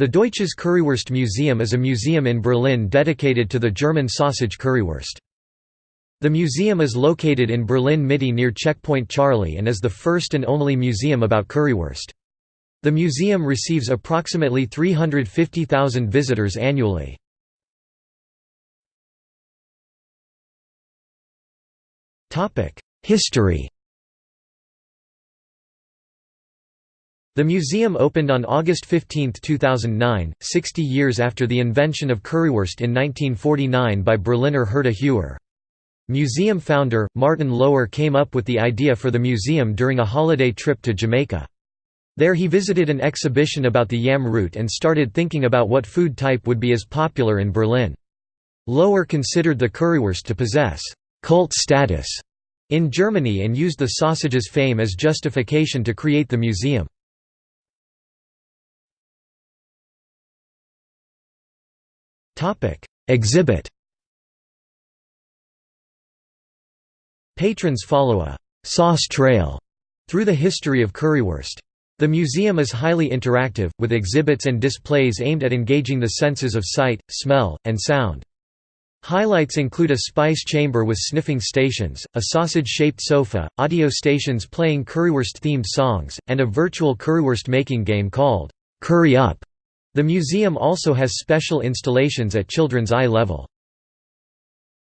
The Deutsches Currywurst Museum is a museum in Berlin dedicated to the German sausage currywurst. The museum is located in Berlin Mitte near Checkpoint Charlie and is the first and only museum about currywurst. The museum receives approximately 350,000 visitors annually. History The museum opened on August 15, 2009, 60 years after the invention of currywurst in 1949 by Berliner Herta Heuer. Museum founder, Martin Lohr came up with the idea for the museum during a holiday trip to Jamaica. There he visited an exhibition about the yam root and started thinking about what food type would be as popular in Berlin. Lohr considered the currywurst to possess «cult status» in Germany and used the sausage's fame as justification to create the museum. Exhibit Patrons follow a «sauce trail» through the history of currywurst. The museum is highly interactive, with exhibits and displays aimed at engaging the senses of sight, smell, and sound. Highlights include a spice chamber with sniffing stations, a sausage-shaped sofa, audio stations playing currywurst-themed songs, and a virtual currywurst making game called «Curry Up». The museum also has special installations at children's eye level.